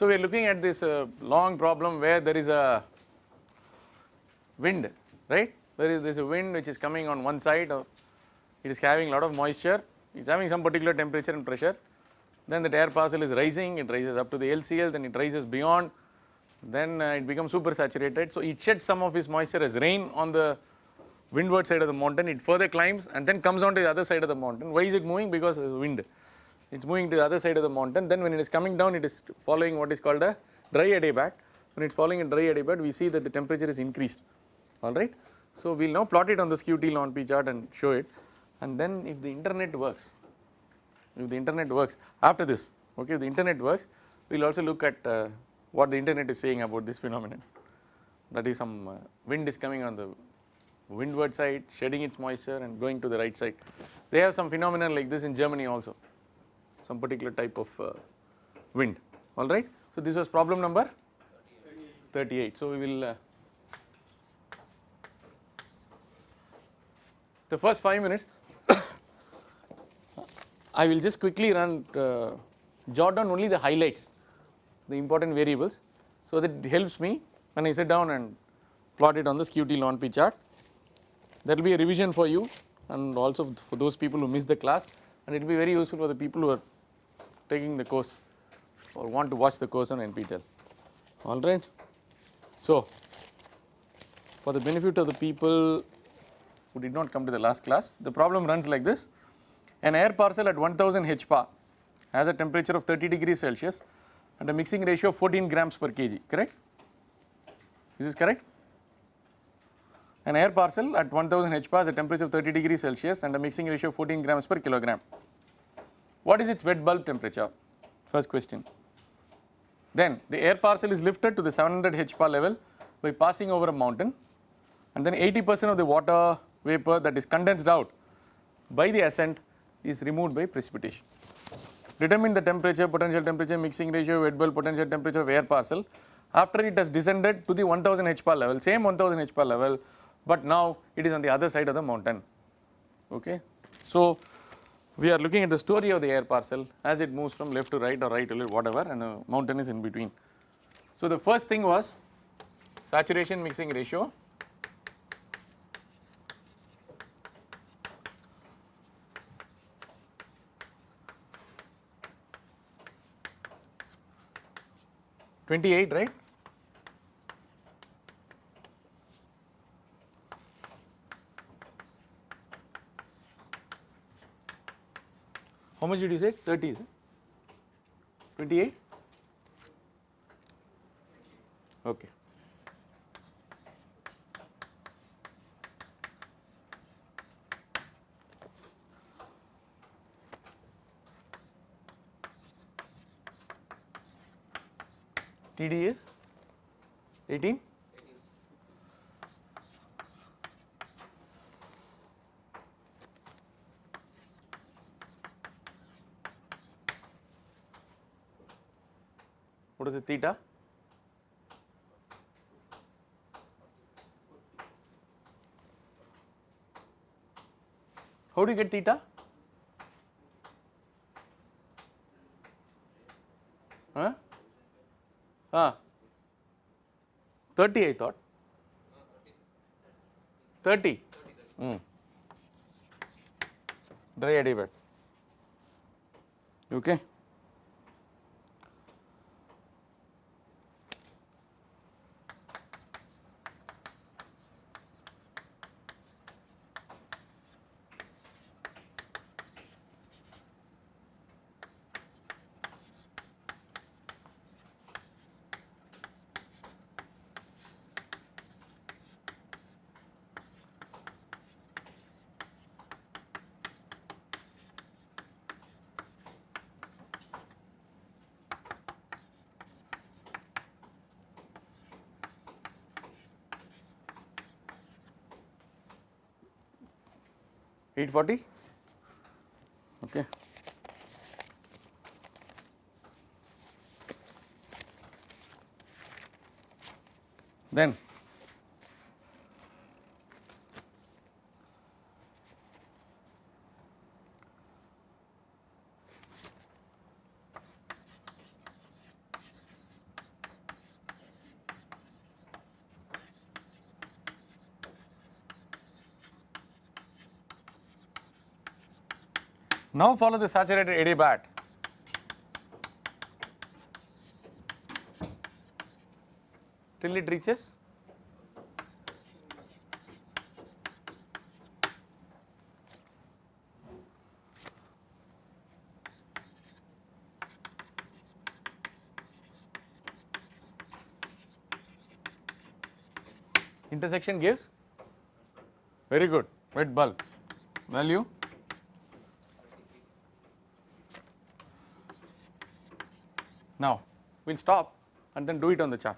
So, we are looking at this uh, long problem where there is a wind right? There is, there is a wind which is coming on one side or it is having a lot of moisture it is having some particular temperature and pressure. Then the air parcel is rising it rises up to the LCL then it rises beyond then uh, it becomes super saturated. So, it sheds some of its moisture as rain on the windward side of the mountain it further climbs and then comes on to the other side of the mountain. Why is it moving? Because of wind it is moving to the other side of the mountain. Then when it is coming down it is following what is called a dry adiabat when it is following a dry adiabat we see that the temperature is increased. Alright. So, we will now plot it on the skew-T ln P chart and show it. And then if the internet works if the internet works after this okay if the internet works we will also look at uh, what the internet is saying about this phenomenon. That is some uh, wind is coming on the windward side shedding its moisture and going to the right side. They have some phenomenon like this in Germany also some particular type of uh, wind alright. So, this was problem number 38. So, we will uh, the first 5 minutes I will just quickly run uh, jot down only the highlights the important variables so that helps me when I sit down and plot it on this skew-T ln P chart that will be a revision for you and also for those people who miss the class and it will be very useful for the people who are taking the course or want to watch the course on NPTEL alright. So, for the benefit of the people who did not come to the last class the problem runs like this. An air parcel at 1000 HPA has a temperature of 30 degrees Celsius and a mixing ratio of 14 grams per kg correct? Is this correct? An air parcel at 1000 HPA has a temperature of 30 degrees Celsius and a mixing ratio of 14 grams per kilogram what is its wet bulb temperature first question then the air parcel is lifted to the 700 HPA level by passing over a mountain and then 80 percent of the water vapor that is condensed out by the ascent is removed by precipitation. Determine the temperature, potential temperature, mixing ratio, wet bulb potential temperature of air parcel after it has descended to the 1000 HPA level, same 1000 HPA level, but now it is on the other side of the mountain. Okay. So, we are looking at the story of the air parcel as it moves from left to right or right to left whatever and the mountain is in between. So, the first thing was saturation mixing ratio Twenty eight, right? Much did you say? 30 eh? is it? 28? Okay. TD is 18? The theta? How do you get theta? Huh? Ah, 30 I thought. 30. Mm. Dry adiabat. Okay. Eight forty. Okay. Then Now follow the saturated adiabat. Till it reaches? Intersection gives? Very good. Wet bulb value now we'll stop and then do it on the chart.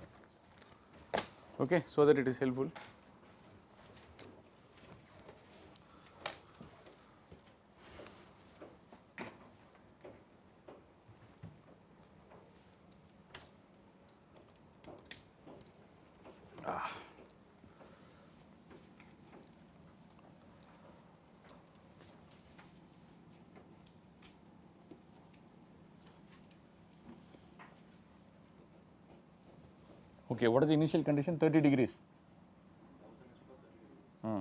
Okay so that it is helpful Okay, what is the initial condition? 30 degrees. Hmm.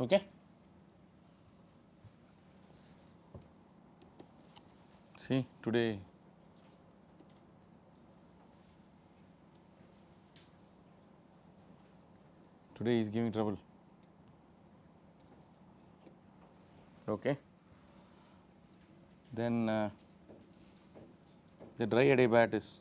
Okay. See, today today is giving trouble. Okay. Then uh, the dry adiabat is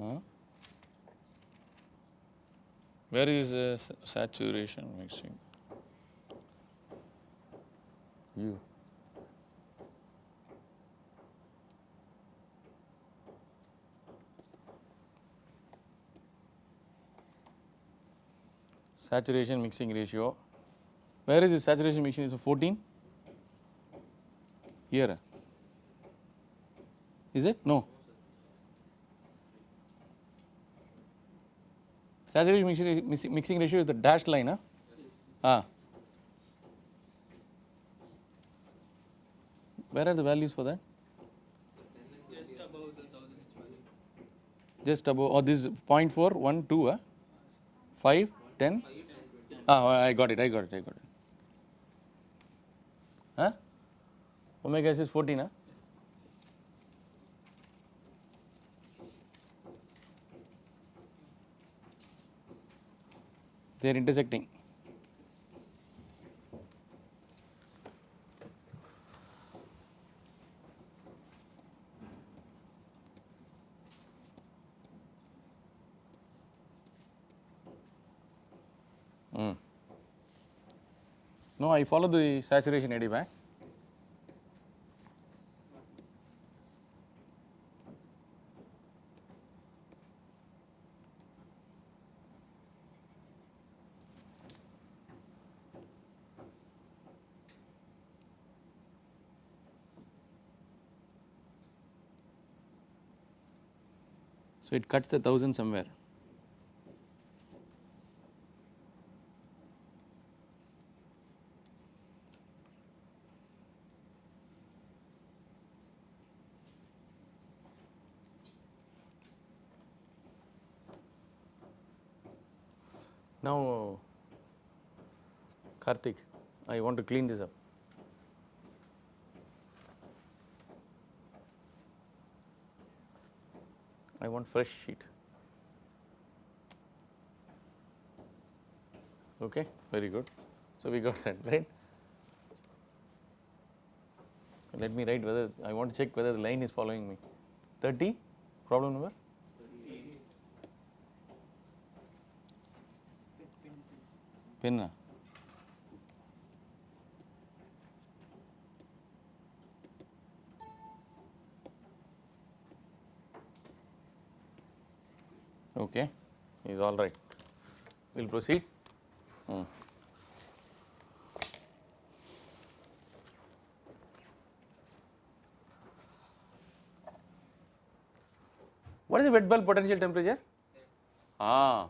uh, where is the saturation mixing? You. Saturation mixing ratio. Where is the saturation mixing ratio? 14? Here. Is it? No. Saturation mixing, mixing- ratio is the dashed line, huh? Ah. Where are the values for that? Just above the 1000 H value. Just above, oh, this is 0.4, 1, 2, huh? 5, 10? Ah, I got it, I got it, I got it. Huh? Omega S is 14, huh? They are intersecting. Mm. No, I follow the saturation adiabat. So it cuts the thousand somewhere. Now, Karthik, I want to clean this up. Want fresh sheet. Okay, very good. So we got that, right? Let me write whether, I want to check whether the line is following me. 30, problem number? Pen. okay, is all right. We will proceed. Hmm. What is the wet bulb potential temperature? Ah,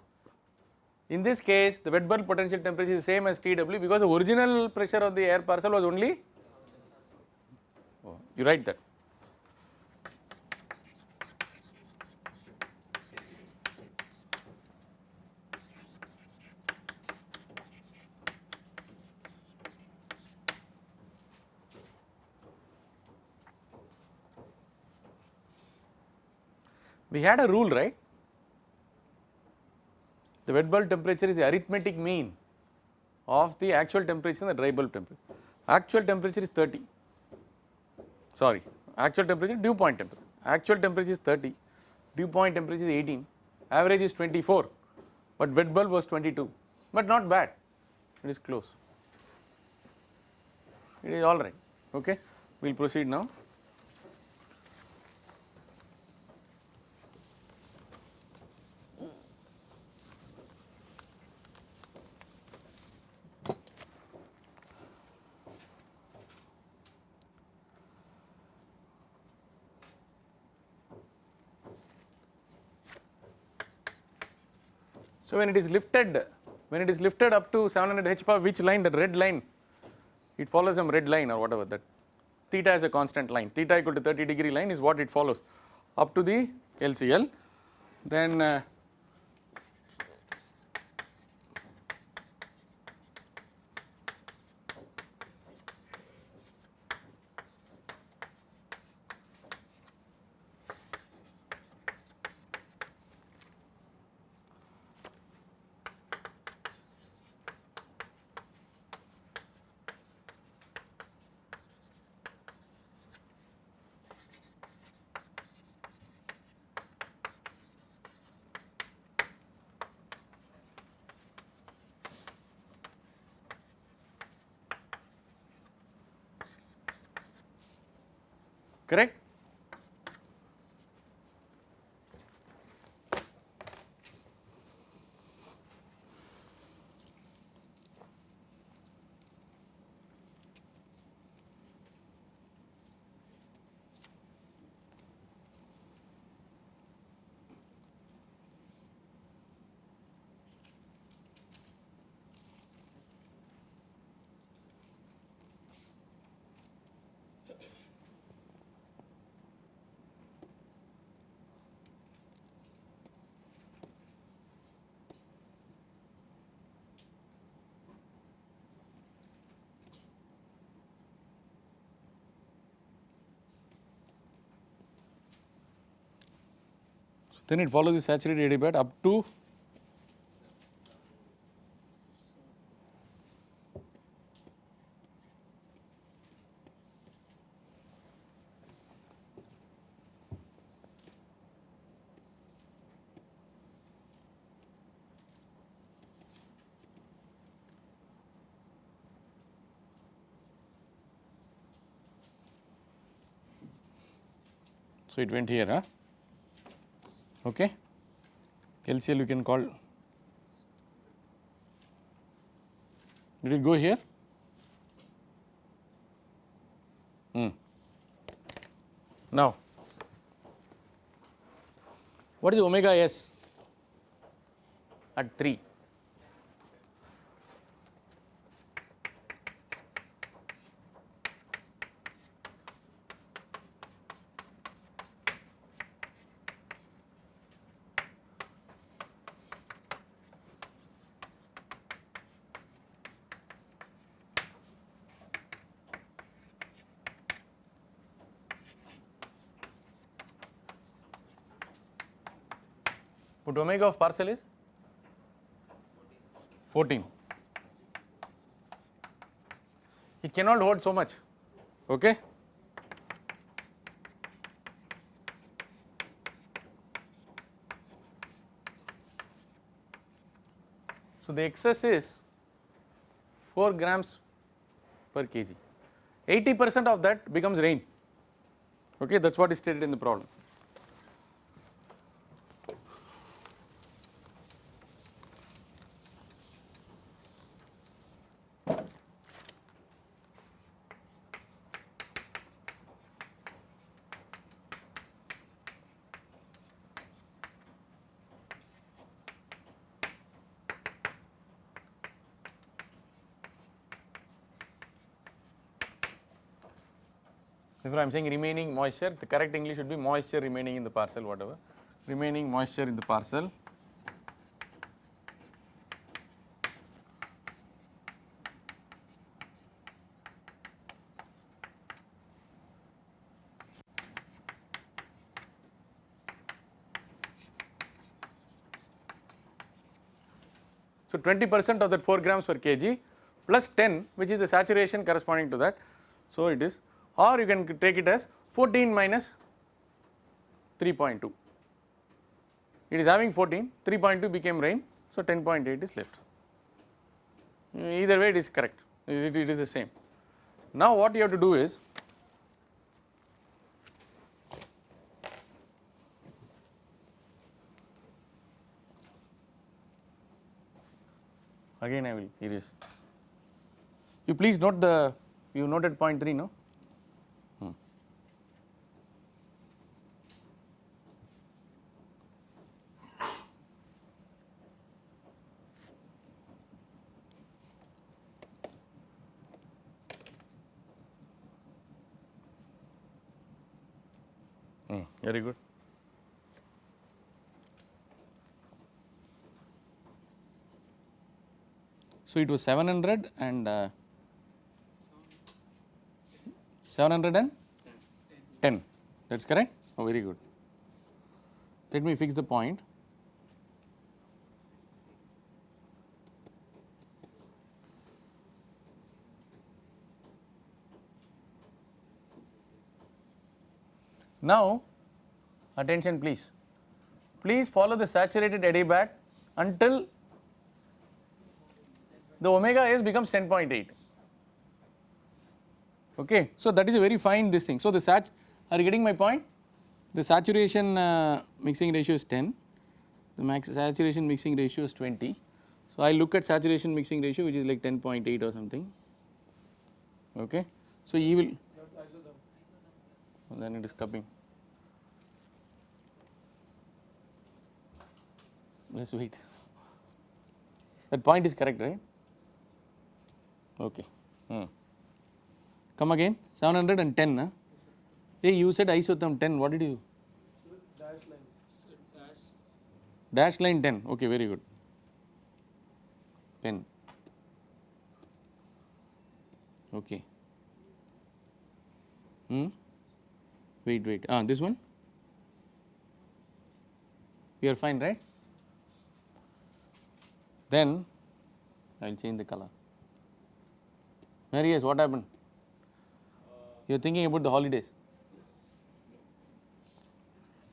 in this case the wet bulb potential temperature is same as TW because the original pressure of the air parcel was only, oh, you write that We had a rule right the wet bulb temperature is the arithmetic mean of the actual temperature and the dry bulb temperature. Actual temperature is 30, sorry, actual temperature dew point temperature. Actual temperature is 30, dew point temperature is 18, average is 24, but wet bulb was 22, but not bad, it is close. It is all right, okay. We will proceed now. When it is lifted, when it is lifted up to 700 h power, which line? That red line, it follows some red line or whatever that. Theta is a constant line, theta equal to 30 degree line is what it follows. Up to the LCL. Then uh, correct. Then it follows the saturated adiabat up to So, it went here, huh? Okay. LCL you can call, did it go here? Hmm. Now, what is omega s at 3? Omega of parcel is 14. It cannot hold so much, okay. So, the excess is 4 grams per kg, 80 percent of that becomes rain, okay that is what is stated in the problem. Therefore, I am saying remaining moisture, the correct English should be moisture remaining in the parcel whatever, remaining moisture in the parcel. So 20 percent of that 4 grams per kg plus 10 which is the saturation corresponding to that. So it is or you can take it as 14 minus 3.2. It is having 14, 3.2 became rain, so 10.8 is left. Either way it is correct, it, it is the same. Now what you have to do is again I will erase. You please note the, you noted point 3 no? Hmm. Hmm, very good. So it was 700 and uh, 710 that's correct? Oh very good. Let me fix the point. Now attention please please follow the saturated adiabat until the omega s becomes 10.8 okay. So that is a very fine this thing. So the sat are you getting my point? The saturation uh, mixing ratio is 10, the max saturation mixing ratio is 20. So I look at saturation mixing ratio which is like 10.8 or something okay. So you will then it is cupping. Let's wait. That point is correct right? Okay. Hmm. Come again 710 huh? Hey you said isotherm 10 what did you? Dash. Dash line 10 okay very good. Pen. Okay. Hmm? Wait wait ah this one? We are fine right? Then I will change the color. Marius, what happened? You are thinking about the holidays.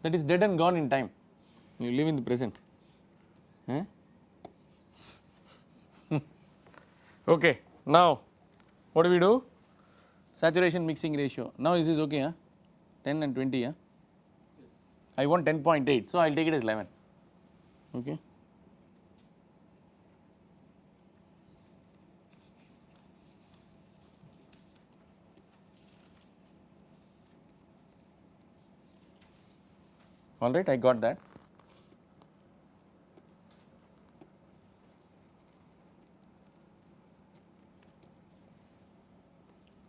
That is dead and gone in time. You live in the present. Huh? Eh? okay. Now, what do we do? Saturation mixing ratio. Now this is okay, huh? 10 and 20, huh? I want 10.8, so I will take it as 11. Okay. Alright I got that.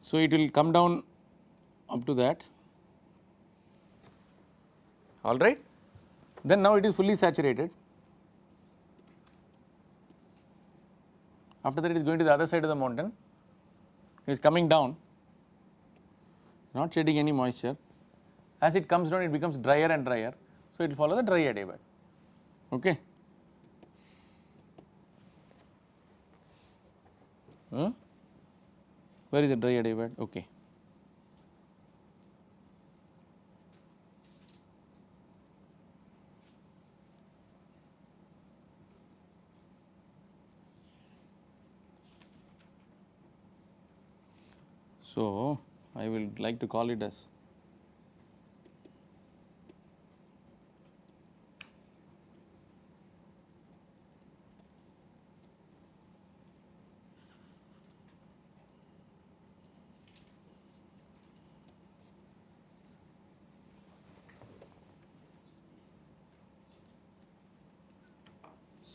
So it will come down up to that. Alright then now it is fully saturated. After that it is going to the other side of the mountain. It is coming down not shedding any moisture. As it comes down it becomes drier and drier so it will follow the dry adiabat okay. Hmm? Where is the dry adiabat? Okay. So I will like to call it as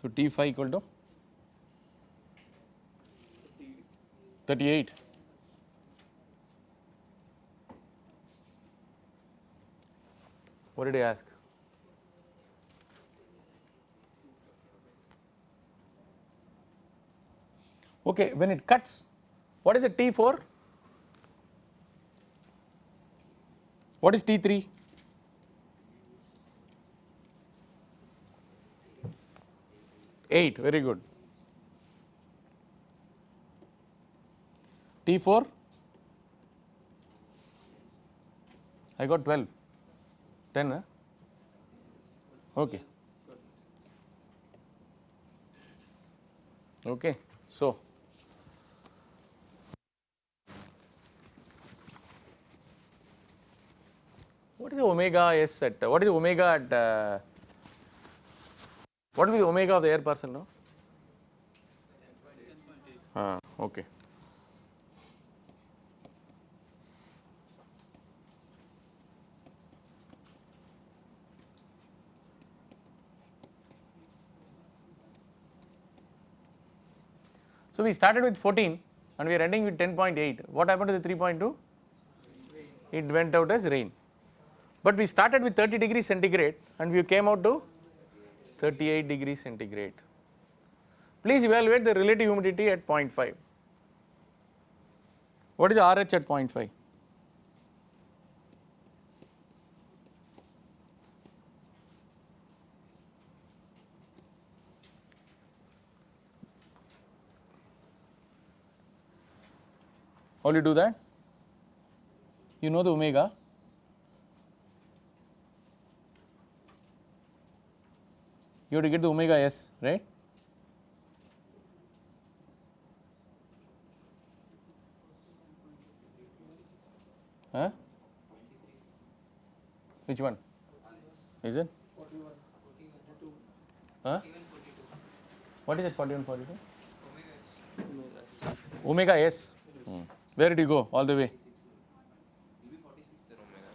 So, T phi equal to 38. What did I ask? Okay, when it cuts, what is it T4? What is T3? Eight, very good. T4? I got 12. 10, huh? Okay. Okay, so what is the omega s at what is the omega at uh, what will be omega of the air parcel now? Ah, okay. So we started with 14 and we are ending with 10.8. What happened to the 3.2? It went out as rain. But we started with 30 degrees centigrade and we came out to 38 degrees centigrade. Please evaluate the relative humidity at 0.5. What is RH at 0.5? How will you do that? You know the omega. You have to get the omega s, right? Huh? Which one? Is it? Huh? What is it 41 42? Omega S. Hmm. Where did you go? All the way?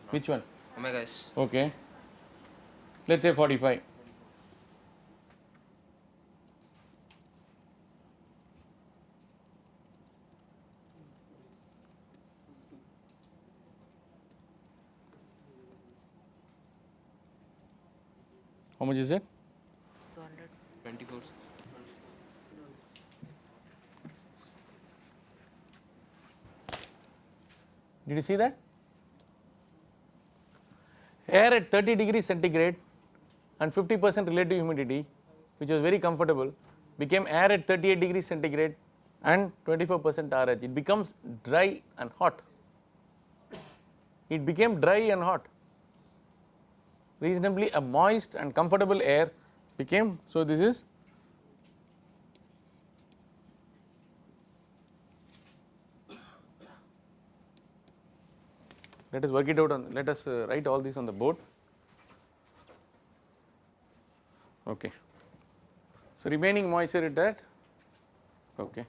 Which one? Omega S. Okay. Let's say 45. How much is it? 24. Did you see that? Air at 30 degrees centigrade and 50 percent relative humidity which was very comfortable became air at 38 degrees centigrade and 24 percent RH. It becomes dry and hot. It became dry and hot. Reasonably a moist and comfortable air became, so this is let us work it out on let us uh, write all this on the board. Okay. So remaining moisture at that okay.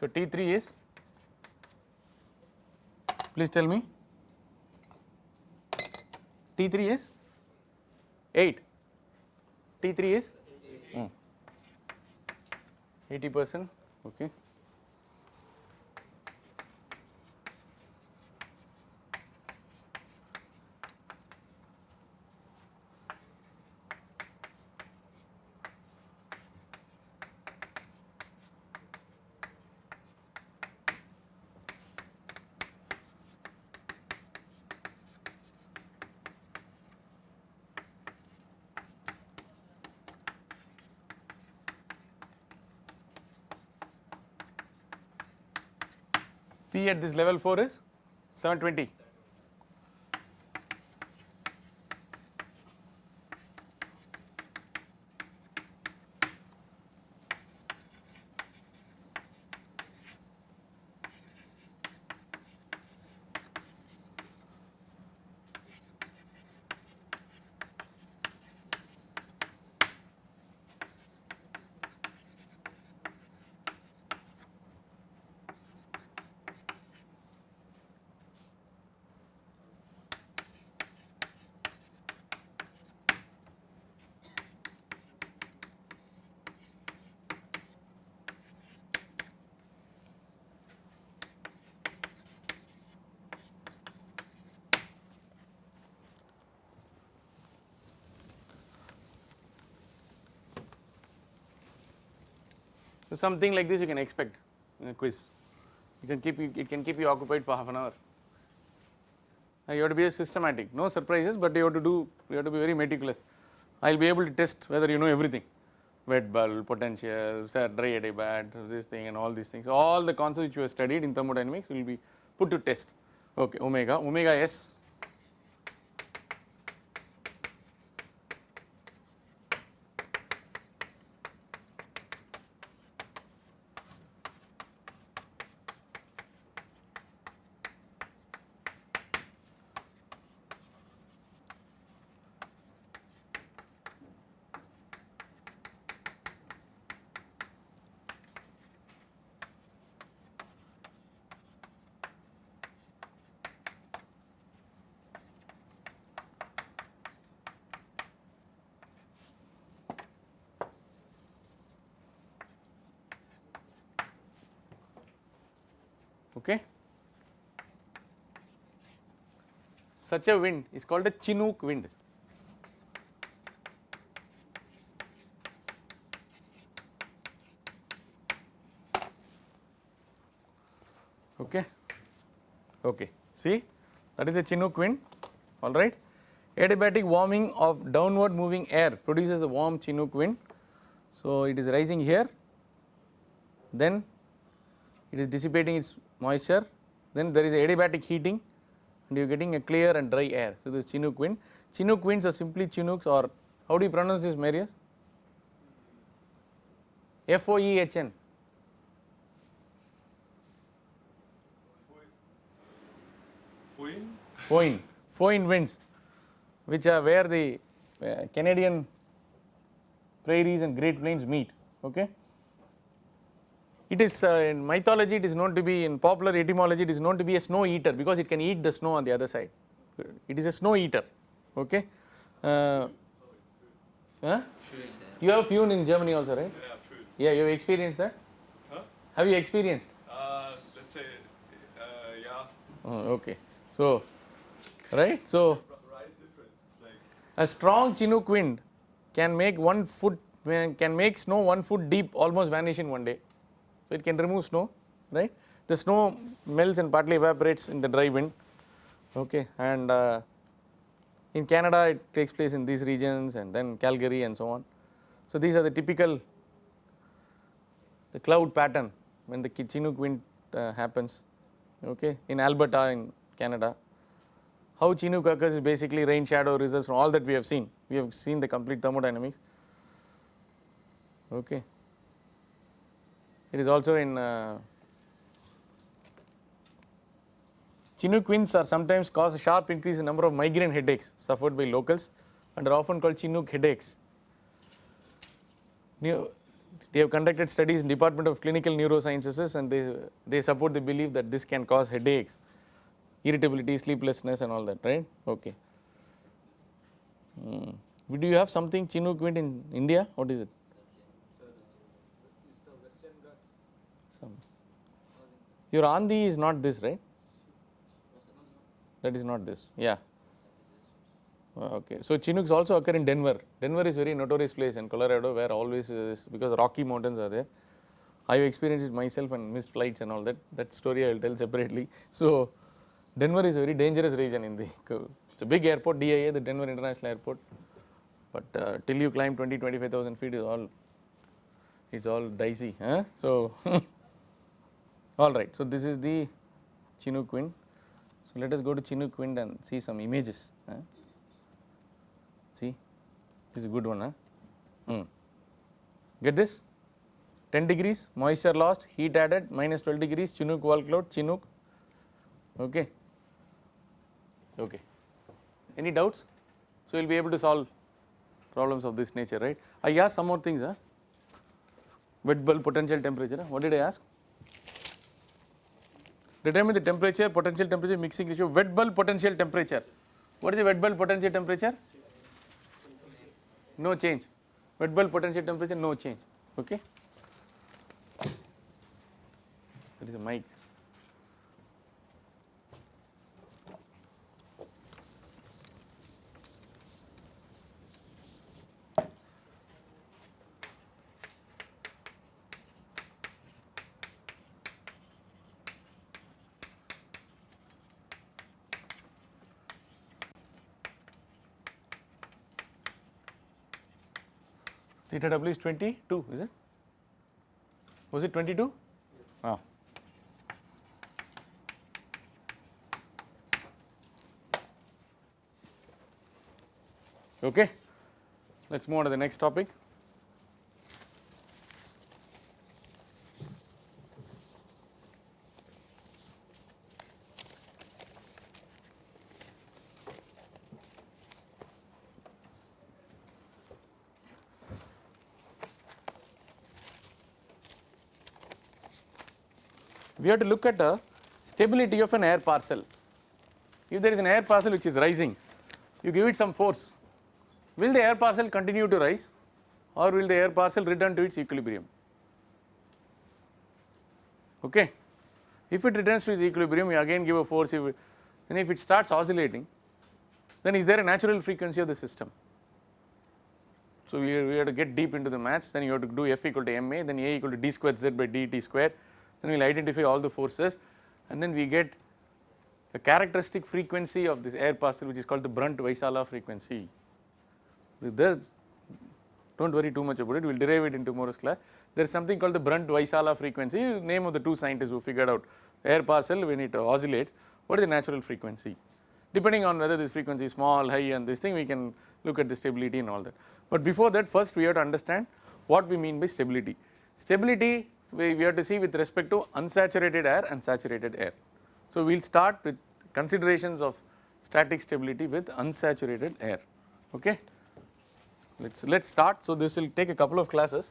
So t3 is please tell me. T3 is? 8 t3 is? Hmm. 80 percent? Okay At this level 4 is 720. So something like this you can expect in a quiz. You can keep you, it can keep you occupied for half an hour. Now you have to be systematic, no surprises, but you have to do you have to be very meticulous. I will be able to test whether you know everything, wet bulb, potential, dry adiabat, this thing and all these things. All the concepts which you have studied in thermodynamics will be put to test. Okay, omega, omega s okay. Such a wind is called a Chinook wind. Okay, okay. See that is a Chinook wind, all right. Adiabatic warming of downward moving air produces the warm Chinook wind. So it is rising here, then it is dissipating its moisture then there is adiabatic heating and you are getting a clear and dry air. So, this is Chinook wind. Chinook winds are simply Chinooks or how do you pronounce this Marius? F O E H N. Foin. Foin winds which are where the uh, Canadian prairies and great plains meet. Okay. It is uh, in mythology it is known to be in popular etymology it is known to be a snow eater because it can eat the snow on the other side. It is a snow eater. Okay. Uh, huh? You have Fune in Germany also right? Yeah, you have experienced that? Huh? Have you experienced? Uh, let's say, uh, yeah, Oh, okay. So, right. So, right different. Like, a strong Chinook wind can make one foot can make snow one foot deep almost vanish in one day. So, it can remove snow, right. The snow melts and partly evaporates in the dry wind, okay. And uh, in Canada it takes place in these regions and then Calgary and so on. So, these are the typical the cloud pattern when the Chinook wind uh, happens, okay. In Alberta in Canada, how Chinook occurs is basically rain shadow results from all that we have seen. We have seen the complete thermodynamics. Okay. It is also in uh, Chinook winds are sometimes cause a sharp increase in number of migraine headaches suffered by locals and are often called Chinook headaches. Neu- They have conducted studies in Department of Clinical Neurosciences and they, they support the belief that this can cause headaches, irritability, sleeplessness and all that, right? Okay. Hmm. Do you have something Chinook wind in India? What is it? Is the Western Ghats Some. Your Andi is not this, right? That is not this. Yeah. Uh, Okay. So Chinooks also occur in Denver. Denver is very notorious place in Colorado where always is because Rocky Mountains are there. I have experienced it myself and missed flights and all that. That story I will tell separately. So Denver is a very dangerous region in the. It's a big airport, DIA, the Denver International Airport. But uh, till you climb 20, 25,000 feet is all. It's all dicey. Huh? So all right. So this is the Chinook wind. So let us go to Chinook wind and see some images. See, this is a good one. Huh? Mm. Get this? 10 degrees, moisture lost, heat added, minus 12 degrees, Chinook wall cloud, Chinook. Okay. Okay. Any doubts? So you'll be able to solve problems of this nature, right? I asked some more things. Huh? Wet bulb potential temperature. What did I ask? Determine the temperature, potential temperature, mixing ratio, wet bulb potential temperature. What is the wet bulb potential temperature? No change. Wet bulb potential temperature, no change. Okay. That is a mic. Theta w is 22 is it? Was it 22? Ah. Okay, let us move on to the next topic. We have to look at the stability of an air parcel. If there is an air parcel which is rising, you give it some force, will the air parcel continue to rise or will the air parcel return to its equilibrium? Okay. If it returns to its equilibrium, you again give a force, if it, then if it starts oscillating, then is there a natural frequency of the system? So, we, we have to get deep into the maths, then you have to do F equal to ma, then A equal to d square z by dt square, then we will identify all the forces and then we get a characteristic frequency of this air parcel which is called the Brunt Vaisala frequency. There, do not worry too much about it, we will derive it in tomorrow's class. There is something called the Brunt Vaisala frequency, name of the two scientists who figured out air parcel when it oscillates, what is the natural frequency. Depending on whether this frequency is small, high and this thing we can look at the stability and all that. But before that first we have to understand what we mean by stability. Stability we, we have to see with respect to unsaturated air and saturated air. So, we will start with considerations of static stability with unsaturated air. Okay. Let us let us start. So, this will take a couple of classes.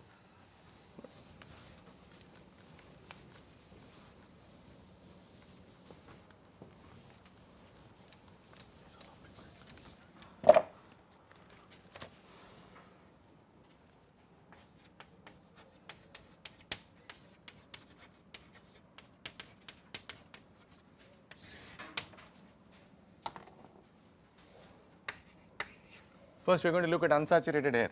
First we are going to look at unsaturated air.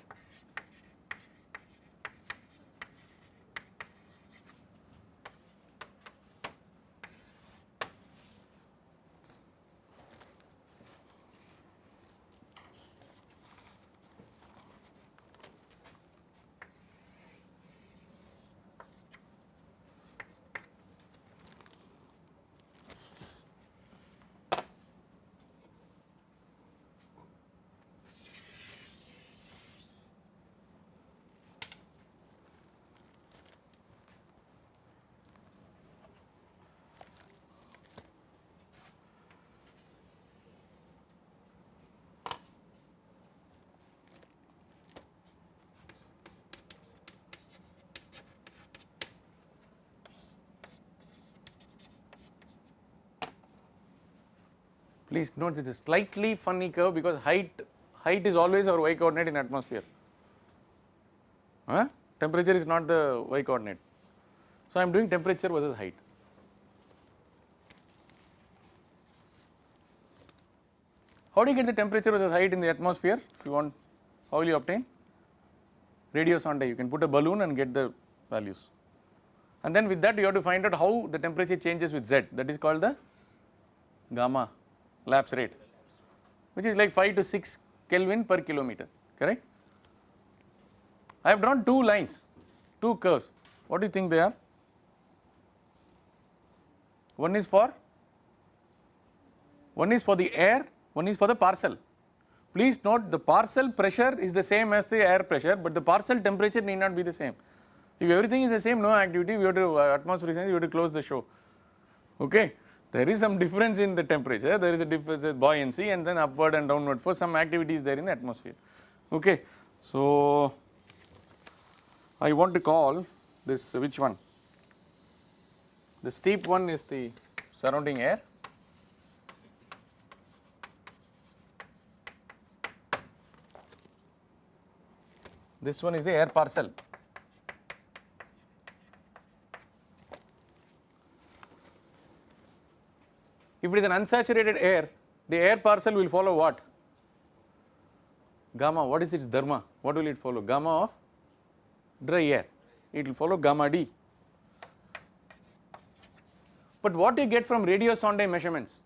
Please note this is slightly funny curve because height height is always our y coordinate in atmosphere. Huh? Temperature is not the y coordinate. So I am doing temperature versus height. How do you get the temperature versus height in the atmosphere? If you want, how will you obtain? Radio sonde. You can put a balloon and get the values. And then with that you have to find out how the temperature changes with z. That is called the gamma lapse rate which is like 5 to 6 Kelvin per kilometer correct. I have drawn two lines, two curves, what do you think they are? One is for, one is for the air, one is for the parcel. Please note the parcel pressure is the same as the air pressure, but the parcel temperature need not be the same. If everything is the same, no activity, we have to uh, atmospheric science, we have to close the show. Okay, there is some difference in the temperature, there is a difference buoyancy, and then upward and downward for some activities there in the atmosphere. Okay, so I want to call this which one? The steep one is the surrounding air. This one is the air parcel. If it is an unsaturated air, the air parcel will follow what? Gamma, what is its dharma? What will it follow? Gamma of dry air, it will follow gamma d. But what you get from radio sonde measurements?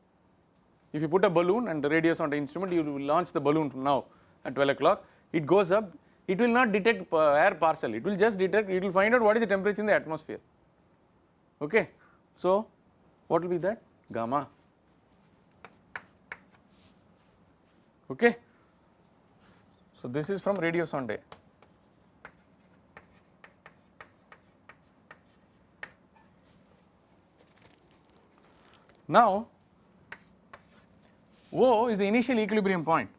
If you put a balloon and the radio sonde instrument, you will launch the balloon from now at 12 o'clock, it goes up, it will not detect uh, air parcel, it will just detect, it will find out what is the temperature in the atmosphere. Okay. So, what will be that? Gamma. Okay. So, this is from radio sonde. Now, O is the initial equilibrium point.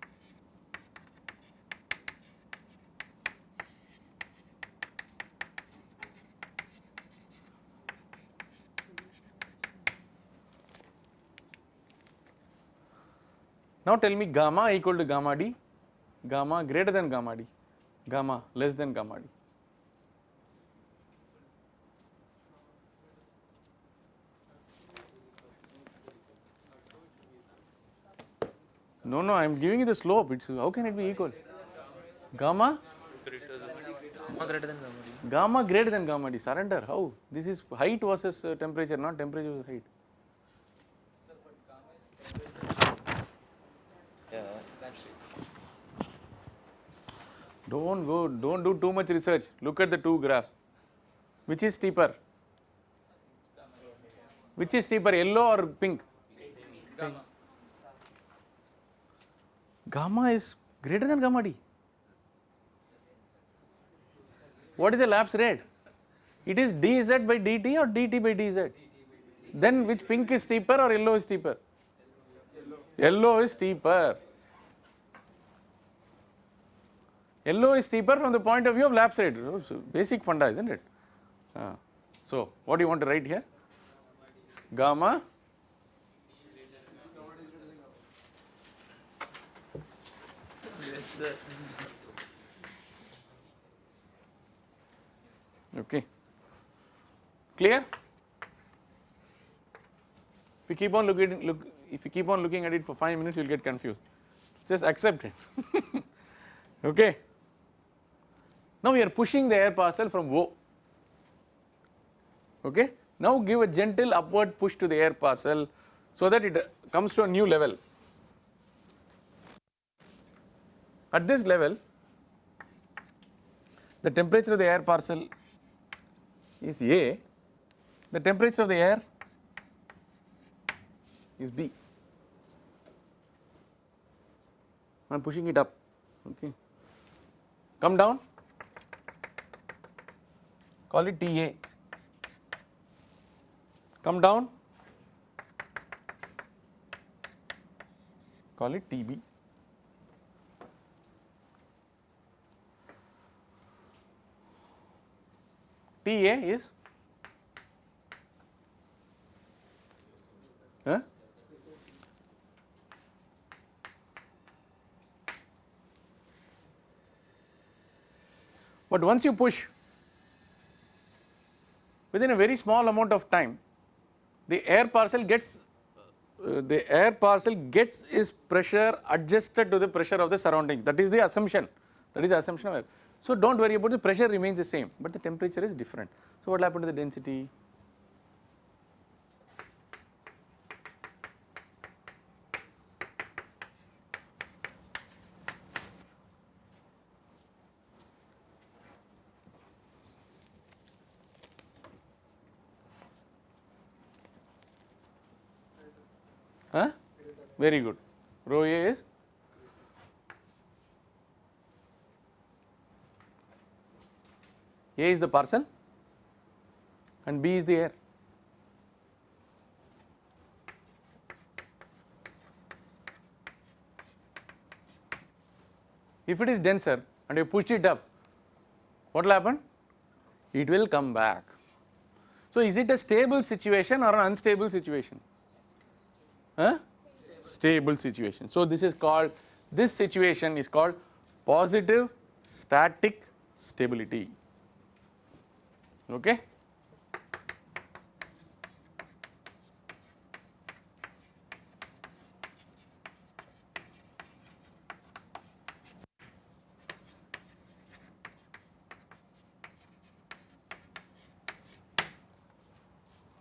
Tell me gamma equal to gamma d, gamma greater than gamma d, gamma less than gamma d. No, no, I am giving you the slope. It's how can it be equal? Gamma, Gamma greater than gamma d. gamma greater than gamma d. Surrender. How? This is height versus uh, temperature, not temperature versus height. Don't go. Don't do too much research. Look at the two graphs. Which is steeper? Which is steeper, yellow or pink? Gamma is greater than gamma d. What is the lapse rate? It is dz by dt or dt by dz. Then which pink is steeper or yellow is steeper? Yellow is steeper. Yellow is steeper from the point of view of lapse rate. It's Basic funda, isn't it? Ah. So, what do you want to write here? Gamma Yes. Okay. Clear? If you keep on looking look if you keep on looking at it for 5 minutes you will get confused. Just accept it. okay. Now we are pushing the air parcel from O. Okay. Now give a gentle upward push to the air parcel so that it comes to a new level. At this level the temperature of the air parcel is A, the temperature of the air is B. I am pushing it up, okay. Come down, call it TA. Come down, call it TB. TA is huh? But once you push within a very small amount of time the air parcel gets uh, the air parcel gets its pressure adjusted to the pressure of the surrounding that is the assumption that is the assumption of air. So do not worry about the pressure remains the same but the temperature is different. So what will happen to the density? Huh? Very good. Rho A is A is the parcel and B is the air. If it is denser and you push it up, what will happen? It will come back. So, is it a stable situation or an unstable situation? Huh? Stable situation. So, this is called, this situation is called positive static stability. Okay?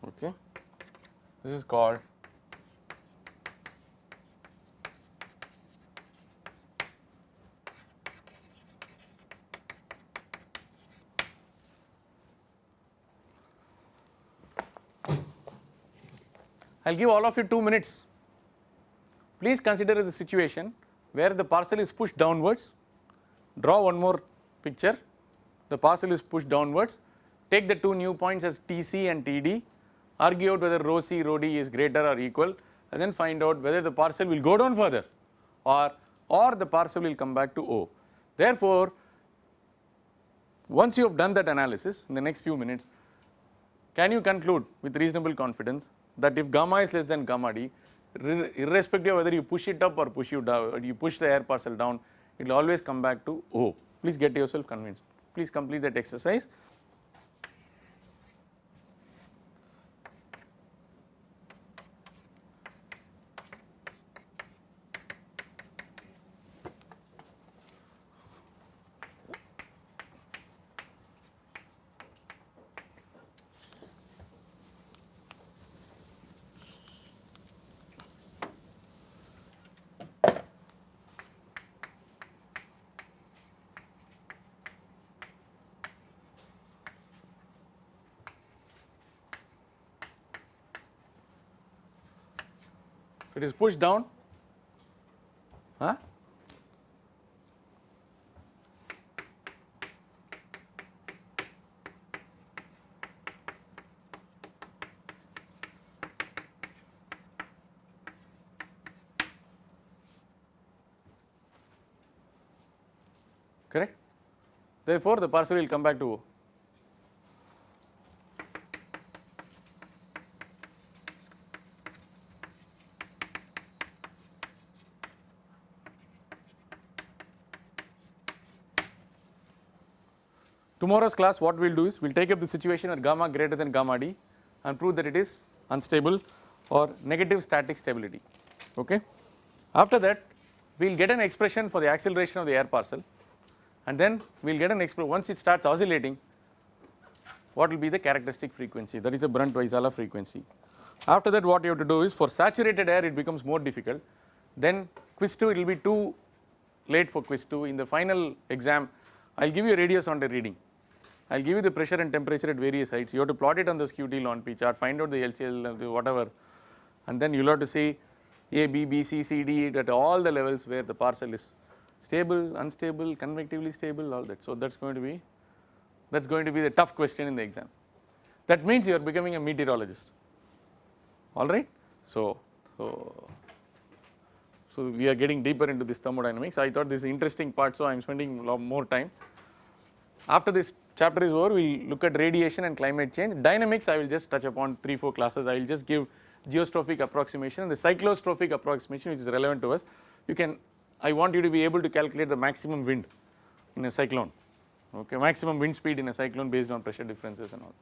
Okay. This is called I will give all of you 2 minutes. Please consider the situation where the parcel is pushed downwards, draw one more picture, the parcel is pushed downwards, take the two new points as TC and TD, argue out whether rho C, rho D is greater or equal and then find out whether the parcel will go down further or, or the parcel will come back to O. Therefore, once you have done that analysis in the next few minutes, can you conclude with reasonable confidence that if gamma is less than gamma d, irrespective of whether you push it up or push you down, you push the air parcel down, it will always come back to O. Please get yourself convinced. Please complete that exercise. It is pushed down. Huh? Correct? Therefore, the parcel will come back to Tomorrow's class what we will do is we will take up the situation at gamma greater than gamma d and prove that it is unstable or negative static stability okay. After that we will get an expression for the acceleration of the air parcel and then we will get an expression once it starts oscillating what will be the characteristic frequency that is a Brunt-Vaisala frequency. After that what you have to do is for saturated air it becomes more difficult then quiz 2 it will be too late for quiz 2 in the final exam I will give you a radio sonde the reading I will give you the pressure and temperature at various heights you have to plot it on the skew-T ln P chart find out the LCL whatever and then you will have to see A, B, B, C, C, D at all the levels where the parcel is stable, unstable, convectively stable all that. So that is going to be that is going to be the tough question in the exam. That means you are becoming a meteorologist alright. So, so, so we are getting deeper into this thermodynamics I thought this is interesting part so I am spending more time. After this chapter is over we will look at radiation and climate change. Dynamics I will just touch upon 3 4 classes I will just give geostrophic approximation and the cyclostrophic approximation which is relevant to us. You can I want you to be able to calculate the maximum wind in a cyclone okay maximum wind speed in a cyclone based on pressure differences and all.